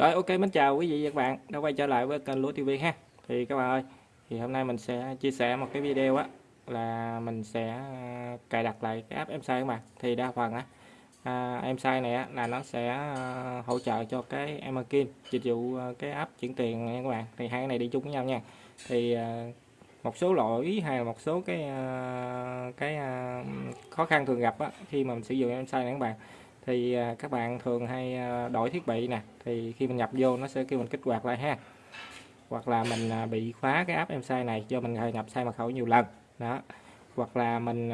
Rồi ok mến chào quý vị và các bạn đã quay trở lại với kênh Lúa TV ha. Thì các bạn ơi, thì hôm nay mình sẽ chia sẻ một cái video á là mình sẽ à, cài đặt lại cái app em sai các bạn. Thì đa phần á à, em sai này á là nó sẽ à, hỗ trợ cho cái Emerkin dịch vụ à, cái app chuyển tiền nha các bạn. Thì hai cái này đi chung với nhau nha. Thì một số lỗi hay là một số cái cái khó khăn thường gặp á khi mà mình sử dụng em sai này các bạn thì à, các bạn thường hay à, đổi thiết bị nè. Thì khi mình nhập vô nó sẽ kêu mình kích hoạt lại ha. Hoặc là mình à, bị khóa cái app em sai này do mình nhập sai mật khẩu nhiều lần. Đó. Hoặc là mình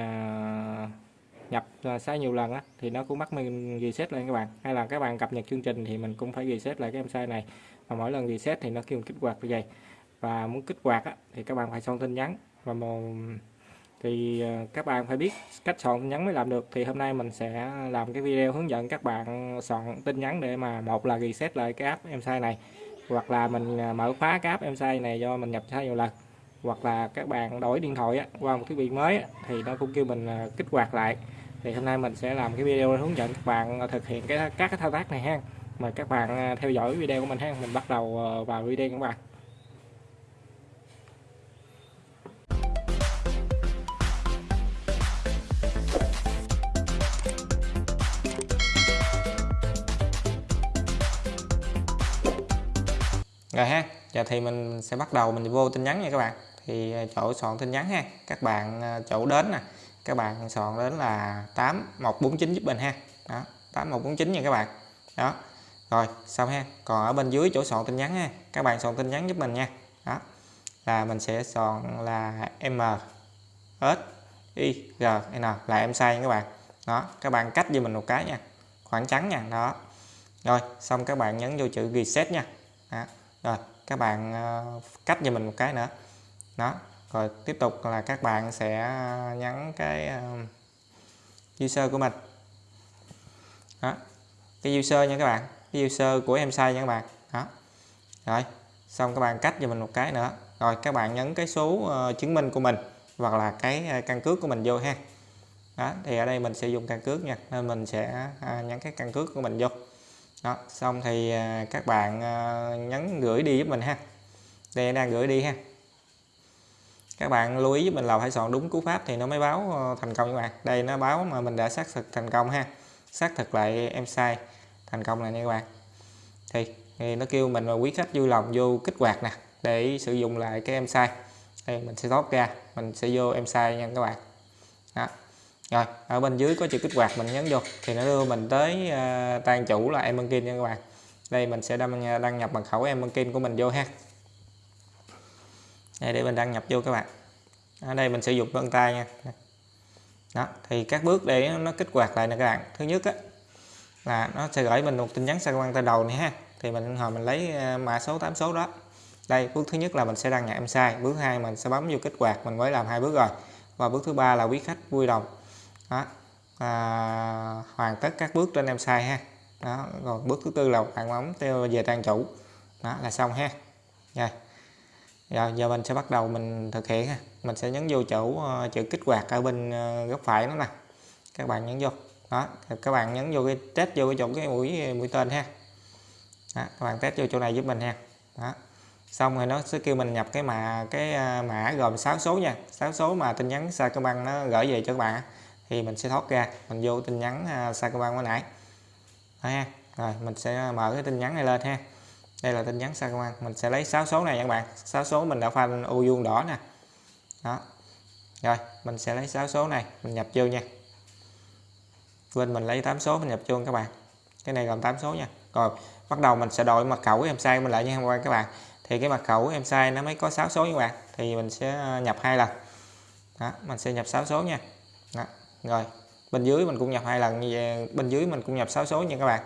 nhập sai nhiều lần á thì nó cũng bắt mình reset lại các bạn. Hay là các bạn cập nhật chương trình thì mình cũng phải reset lại cái em sai này. Và mỗi lần reset thì nó kêu mình kích hoạt như vậy. Và muốn kích hoạt á, thì các bạn phải xong tin nhắn. Và một thì à, các bạn phải biết cách soạn tin nhắn mới làm được. Thì hôm nay mình sẽ làm cái video hướng dẫn các bạn soạn tin nhắn để mà một là reset lại cái app em sai này hoặc là mình à, mở khóa cái app em sai này do mình nhập sai nhiều lần hoặc là các bạn đổi điện thoại á, qua một thiết bị mới á, thì nó cũng kêu mình à, kích hoạt lại. Thì hôm nay mình sẽ làm cái video hướng dẫn các bạn thực hiện cái các cái thao tác này ha. Mời các bạn theo dõi video của mình ha. Mình bắt đầu vào video các bạn. Rồi ha, giờ thì mình sẽ bắt đầu, mình vô tin nhắn nha các bạn. Thì à, chỗ soạn tin nhắn ha, các bạn à, chỗ đến nè, các bạn soạn đến là 8149 giúp mình ha. Đó 8149 nha các bạn. Đó, rồi, xong ha, còn ở bên dưới chỗ soạn tin nhắn ha, các bạn soạn tin nhắn giúp mình nha. Đó, là mình sẽ soạn là m, s, i, g, n, là em sai nha các bạn. Đó, các bạn cách cho mình một cái nha, khoảng trắng nha, đó. Rồi, xong các bạn nhấn vô chữ reset nha. Đó rồi, các bạn ờ, cách cho mình một cái nữa. Đó, rồi tiếp tục là các bạn sẽ ờ, nhấn cái ờ, user của mình. Đó, cái user nha các bạn, cái user của em sai nha các bạn. Đó, rồi, xong các bạn cách cho mình một cái nữa. Rồi, các bạn nhấn cái số chứng minh của mình hoặc là cái căn cước của mình vô ha. Đó, thì ở đây mình sẽ dùng căn cước nha, nên mình sẽ nhắn nhấn cái căn cước của mình vô đó xong thì à, các bạn à, nhấn gửi đi giúp mình ha. Đây đang gửi đi ha. Các bạn lưu ý giúp mình là phải soạn đúng cú pháp thì nó mới báo ờ, thành công các bạn. Đây nó báo mà mình đã xác thực thành công ha. Xác thực lại em sai thành công này nha các bạn. Thì, thì nó kêu mình và quý khách vui lòng vô kích hoạt nè để sử dụng lại cái em sai. Đây mình sẽ thoát ra mình sẽ vô em sai nha các bạn. Đó rồi ở bên dưới có chữ kích hoạt mình nhấn vô thì nó đưa mình tới à, uh, tan chủ là Emerkin nha các bạn. Đây mình sẽ đăng, à, đăng nhập mật khẩu em Emerkin của mình vô ha. Đây để mình đăng nhập vô các bạn. Ở đây mình sử dụng vân tay nha. Đó thì các bước để nó kích hoạt lại nè các bạn. Thứ nhất á, là nó sẽ gửi mình một tin nhắn sang quan tay đầu này ha. Thì mình hồi mình lấy à, mã số 8 số đó. Đây bước thứ nhất là mình sẽ đăng nhập em sai bước hai mình sẽ bấm vô kích hoạt mình mới làm hai bước rồi. Và bước thứ ba là quý khách vui lòng đó. À, hoàn tất các bước trên em sai ha. Đó rồi bước thứ tư là bạn bấm theo về trang chủ. Đó là xong ha. Rồi. Rồi giờ mình sẽ bắt đầu mình thực hiện ha. Mình sẽ nhấn vô chỗ uh, chữ kích hoạt ở bên uh, góc phải nó nè. Các bạn nhấn vô. Đó các bạn nhấn vô cái test vô cái chỗ cái mũi mũi tên ha. Đó, các bạn test vô chỗ này giúp mình ha. Đó. Xong rồi nó sẽ kêu mình nhập cái mã cái ờ, mã gồm 6 số nha. 6 số mà tin nhắn Sacombank nó gửi về cho các bạn thì mình sẽ thoát ra. Mình vô tin nhắn à, uh, Sacombank mới nãy. Đó ha. Rồi mình sẽ mở cái tin nhắn này lên ha. Đây là tin nhắn Sacombank mình sẽ lấy 6 số này các bạn. 6 số mình đã phanh ô vuông đỏ nè. Đó. Rồi mình sẽ lấy 6 số này mình nhập vô nha. Quên mình lấy 8 số mình nhập vô các bạn. Cái này gồm 8 số nha. Rồi bắt đầu mình sẽ đổi mật khẩu em sai mình lại nha các bạn. Thì cái mật khẩu em sai nó mới có 6 số các bạn. Thì mình sẽ à, nhập hai lần. Đó, mình sẽ nhập 6 số nha rồi, bên dưới mình cũng nhập hai lần như vậy, bên dưới mình cũng nhập 6 số nha các bạn.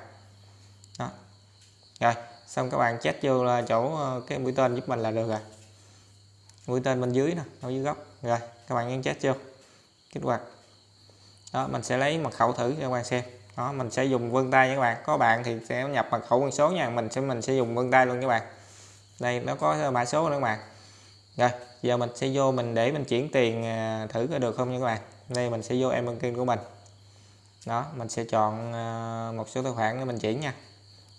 Đó. Rồi, xong các bạn chép vô là chỗ ờ, cái mũi tên giúp mình là được rồi. Mũi tên bên dưới nè, ở dưới góc. Rồi, các bạn nhấn chép vô, kích hoạt. Đó, mình sẽ lấy mật khẩu thử cho các bạn xem. Đó, mình sẽ dùng vân tay nha các bạn. Có bạn thì sẽ nhập mật khẩu con số nha. Mình sẽ mình sẽ dùng vân tay luôn các bạn. Đây, nó có mã số nữa các bạn. Rồi, giờ mình sẽ vô mình để mình chuyển tiền ờ, thử có được không nha các bạn đây mình sẽ vô em banking của mình. Đó mình sẽ chọn à, một số tài khoản để mình chuyển nha.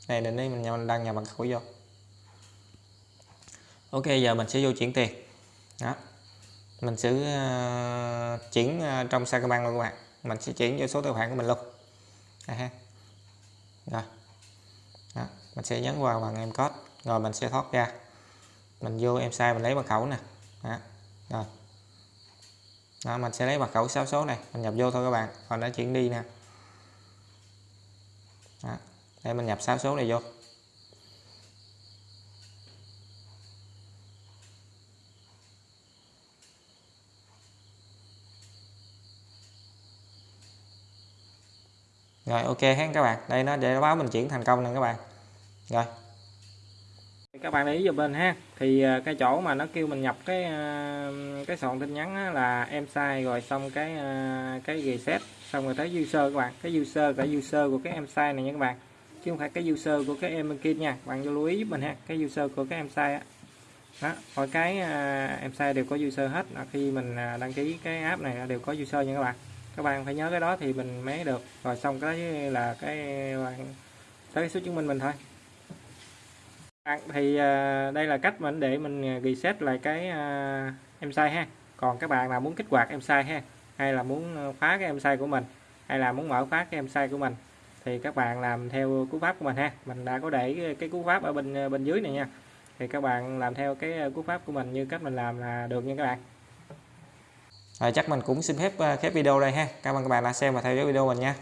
Đây định đây mình đăng nhập mật khẩu vô. Ok giờ mình sẽ vô chuyển tiền. Đó. Mình sẽ uh, chuyển uh, trong Sacombank luôn các bạn. Mình sẽ chuyển vô số tài khoản của mình luôn. À, ha. rồi. Đó. mình sẽ nhấn vào bằng em code. Rồi mình sẽ thoát ra. Mình vô em sai mình lấy mật khẩu nè. Đó. rồi đó, mình sẽ lấy mật khẩu 6 số này mình nhập vô thôi các bạn. Còn đã chuyển đi nè. Đó. đây mình nhập 6 số này vô. Rồi ok hết các bạn. Đây nó để báo mình chuyển thành công nè các bạn. Rồi các bạn để ý giùm mình ha. Thì à, cái chỗ mà nó kêu mình nhập cái à, cái soạn tin nhắn là em sai rồi, xong cái à, cái reset, xong rồi tới user các bạn. Cái user cái user của cái em sai này nha các bạn. Chứ không phải cái user của cái em kia nha. Bạn lưu ý giúp mình ha. Cái user của cái em sai á. Đó, mọi cái em sai đều có user hết. Là khi mình đăng ký cái app này đều có user nha các bạn. Các bạn phải nhớ cái đó thì mình mới được. Rồi xong cái là cái bạn tới cái số chứng minh mình thôi thì à, đây là cách mình để mình à, reset lại cái à, em sai ha. Còn các bạn nào muốn kích hoạt em sai ha hay là muốn à, khóa cái em sai của mình hay là muốn mở khóa cái em sai của mình thì các bạn làm theo cú pháp của mình ha. Mình đã có để cái cú pháp ở bên à, bên dưới này nha. Thì các bạn làm theo cái cú pháp của mình như cách mình làm là được nha các bạn. Rồi chắc mình cũng xin phép khép video đây ha. Cảm ơn các bạn đã xem và theo dõi video mình nha.